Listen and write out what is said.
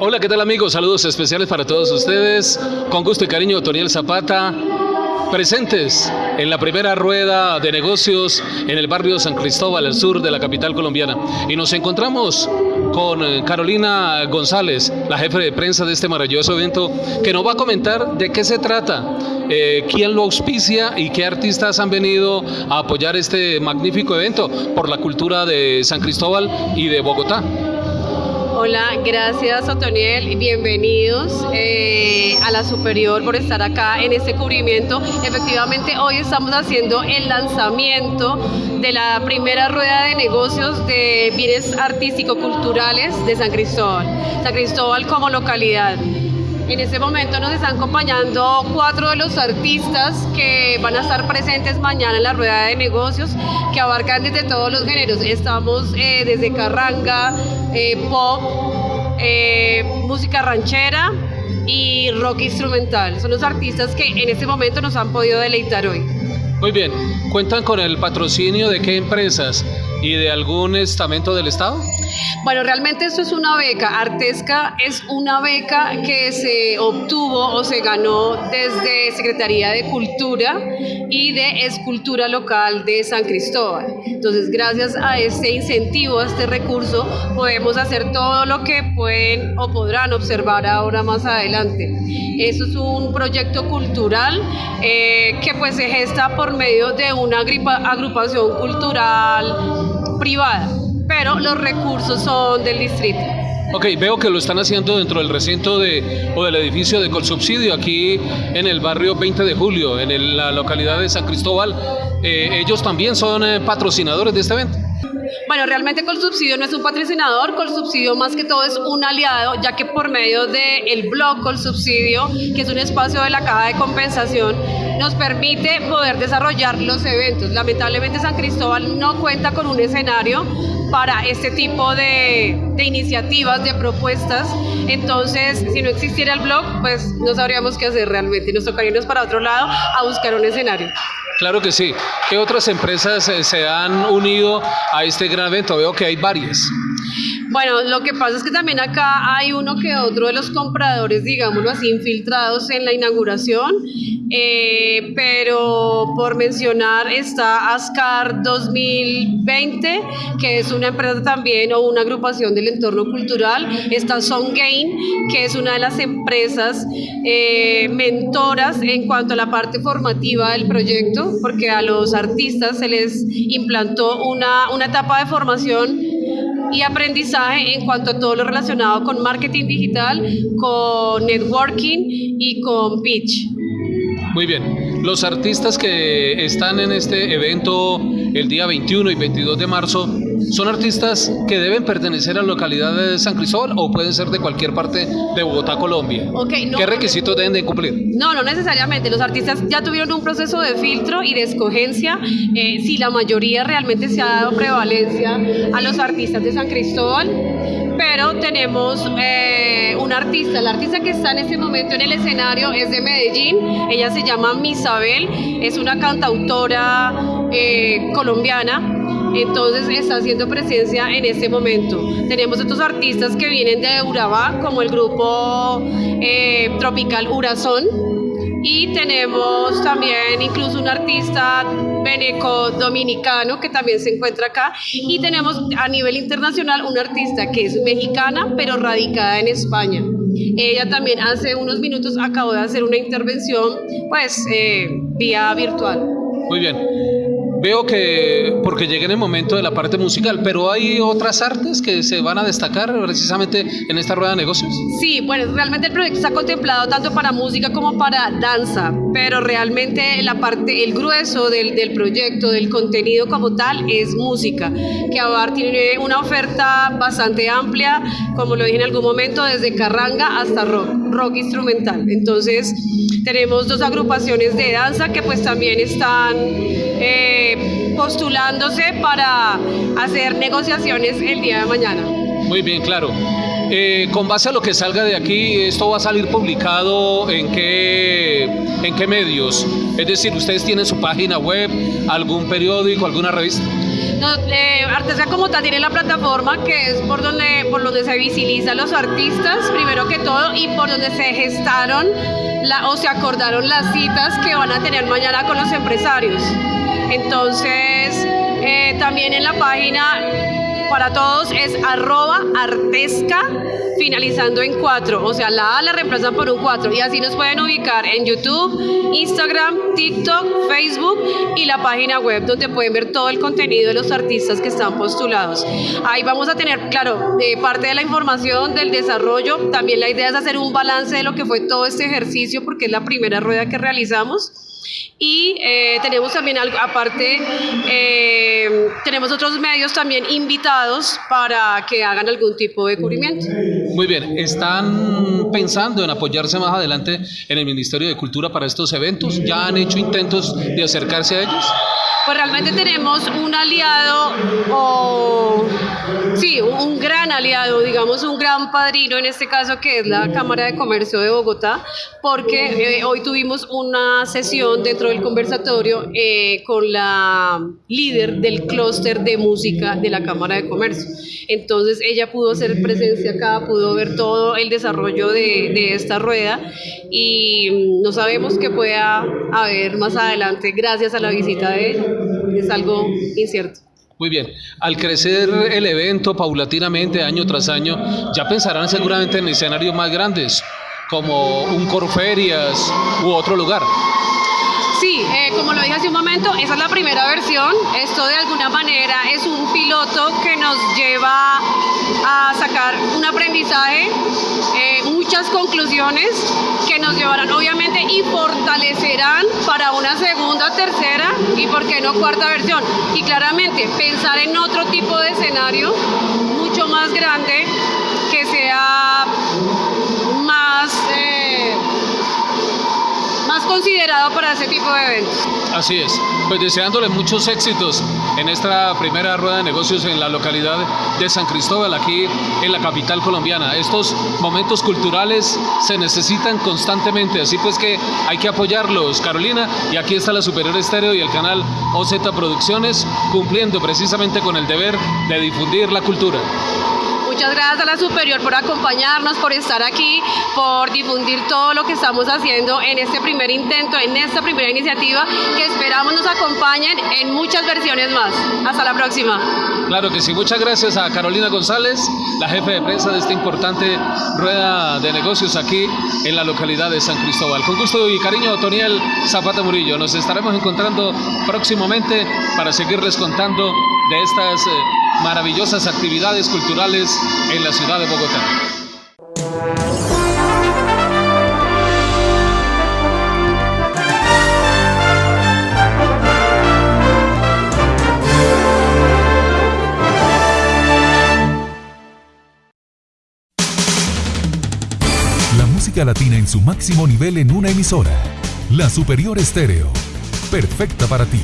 Hola, ¿qué tal amigos? Saludos especiales para todos ustedes. Con gusto y cariño, Toniel Zapata, presentes en la primera rueda de negocios en el barrio San Cristóbal, al sur de la capital colombiana. Y nos encontramos con eh, Carolina González, la jefe de prensa de este maravilloso evento, que nos va a comentar de qué se trata, eh, quién lo auspicia y qué artistas han venido a apoyar este magnífico evento por la cultura de San Cristóbal y de Bogotá. Hola, gracias Otoniel bienvenidos eh, a la Superior por estar acá en este cubrimiento. Efectivamente, hoy estamos haciendo el lanzamiento de la primera rueda de negocios de bienes artístico-culturales de San Cristóbal. San Cristóbal como localidad. En este momento nos están acompañando cuatro de los artistas que van a estar presentes mañana en la rueda de negocios, que abarcan desde todos los géneros. Estamos eh, desde carranga, eh, pop, eh, música ranchera y rock instrumental. Son los artistas que en este momento nos han podido deleitar hoy. Muy bien, ¿cuentan con el patrocinio de qué empresas y de algún estamento del Estado? Bueno, realmente esto es una beca. Artesca es una beca que se obtuvo o se ganó desde Secretaría de Cultura y de Escultura Local de San Cristóbal. Entonces, gracias a este incentivo, a este recurso, podemos hacer todo lo que pueden o podrán observar ahora más adelante. Esto es un proyecto cultural eh, que pues se gesta por medio de una agrupación cultural privada pero los recursos son del distrito. Ok, veo que lo están haciendo dentro del recinto de, o del edificio de Colsubsidio, aquí en el barrio 20 de Julio, en la localidad de San Cristóbal. Eh, ellos también son eh, patrocinadores de este evento. Bueno, realmente Colsubsidio no es un patrocinador, Colsubsidio más que todo es un aliado, ya que por medio del el blog Colsubsidio, que es un espacio de la caja de compensación, nos permite poder desarrollar los eventos. Lamentablemente San Cristóbal no cuenta con un escenario para este tipo de, iniciativas, de propuestas. Entonces, si no existiera el blog, pues no sabríamos qué hacer realmente. Nos tocaría irnos para otro lado a buscar un escenario. Claro que sí. ¿Qué otras empresas eh, se han unido a este gran evento? Veo que hay varias. Bueno, lo que pasa es que también acá hay uno que otro de los compradores, digámoslo así, infiltrados en la inauguración, eh, pero por mencionar está Ascar 2020, que es una empresa también o una agrupación del entorno cultural, está Gain, que es una de las empresas eh, mentoras en cuanto a la parte formativa del proyecto, porque a los artistas se les implantó una, una etapa de formación y aprendizaje en cuanto a todo lo relacionado con marketing digital, con networking y con pitch. Muy bien. Los artistas que están en este evento el día 21 y 22 de marzo son artistas que deben pertenecer a la localidad de San Cristóbal o pueden ser de cualquier parte de Bogotá, Colombia. ¿Qué requisitos deben de cumplir? No, no necesariamente. Los artistas ya tuvieron un proceso de filtro y de escogencia. Eh, si la mayoría realmente se ha dado prevalencia a los artistas de San Cristóbal, pero tenemos eh, un artista, la artista que está en este momento en el escenario es de Medellín, ella se llama Misabel, es una cantautora eh, colombiana, entonces está haciendo presencia en este momento. Tenemos otros artistas que vienen de Urabá, como el grupo eh, Tropical Urazón, y tenemos también incluso un artista veneco dominicano que también se encuentra acá y tenemos a nivel internacional una artista que es mexicana pero radicada en España. Ella también hace unos minutos acabó de hacer una intervención pues eh, vía virtual. Muy bien. Veo que, porque llegué en el momento de la parte musical, pero hay otras artes que se van a destacar precisamente en esta rueda de negocios. Sí, bueno, realmente el proyecto está contemplado tanto para música como para danza, pero realmente la parte, el grueso del, del proyecto, del contenido como tal, es música, que ABAR tiene una oferta bastante amplia, como lo dije en algún momento, desde carranga hasta rock, rock instrumental. Entonces, tenemos dos agrupaciones de danza que pues también están... Eh, postulándose para hacer negociaciones el día de mañana. Muy bien, claro. Eh, con base a lo que salga de aquí, ¿esto va a salir publicado en qué, en qué medios? Es decir, ¿ustedes tienen su página web, algún periódico, alguna revista? No, eh, como tal tiene la plataforma que es por donde, por donde se visibilizan los artistas, primero que todo, y por donde se gestaron la, o se acordaron las citas que van a tener mañana con los empresarios. Entonces, eh, también en la página para todos es arroba artesca finalizando en 4, o sea, la A la reemplazan por un 4 y así nos pueden ubicar en YouTube, Instagram, TikTok, Facebook y la página web donde pueden ver todo el contenido de los artistas que están postulados. Ahí vamos a tener, claro, eh, parte de la información del desarrollo, también la idea es hacer un balance de lo que fue todo este ejercicio porque es la primera rueda que realizamos y eh, tenemos también algo, aparte, eh, tenemos otros medios también invitados para que hagan algún tipo de cubrimiento. Muy bien, ¿están pensando en apoyarse más adelante en el Ministerio de Cultura para estos eventos? ¿Ya han hecho intentos de acercarse a ellos? Pues realmente tenemos un aliado o sí, un gran aliado, digamos un gran padrino en este caso que es la Cámara de Comercio de Bogotá, porque eh, hoy tuvimos una sesión dentro del conversatorio eh, con la líder del clúster de música de la Cámara de Comercio. Entonces ella pudo hacer presencia acá, pudo ver todo el desarrollo de, de esta rueda y no sabemos qué pueda haber más adelante gracias a la visita de ella. Es algo incierto. Muy bien, al crecer el evento paulatinamente año tras año, ya pensarán seguramente en escenarios más grandes, como un Corferias u otro lugar. Sí, eh, como lo dije hace un momento, esa es la primera versión. Esto de alguna manera es un piloto que nos lleva a sacar un aprendizaje, eh, muchas conclusiones que nos llevarán obviamente y fortalecerán para una segunda, tercera y por qué no cuarta versión. Y claramente pensar en otro tipo de escenario mucho más grande que sea considerado para ese tipo de eventos. Así es, pues deseándole muchos éxitos en esta primera rueda de negocios en la localidad de San Cristóbal, aquí en la capital colombiana. Estos momentos culturales se necesitan constantemente, así pues que hay que apoyarlos, Carolina, y aquí está la Superior Estéreo y el canal OZ Producciones cumpliendo precisamente con el deber de difundir la cultura. Muchas gracias a la Superior por acompañarnos, por estar aquí, por difundir todo lo que estamos haciendo en este primer intento, en esta primera iniciativa, que esperamos nos acompañen en muchas versiones más. Hasta la próxima. Claro que sí, muchas gracias a Carolina González, la jefe de prensa de esta importante rueda de negocios aquí en la localidad de San Cristóbal. Con gusto y cariño, Toniel Zapata Murillo. Nos estaremos encontrando próximamente para seguirles contando de estas eh, maravillosas actividades culturales en la ciudad de Bogotá. La música latina en su máximo nivel en una emisora. La Superior Estéreo. Perfecta para ti.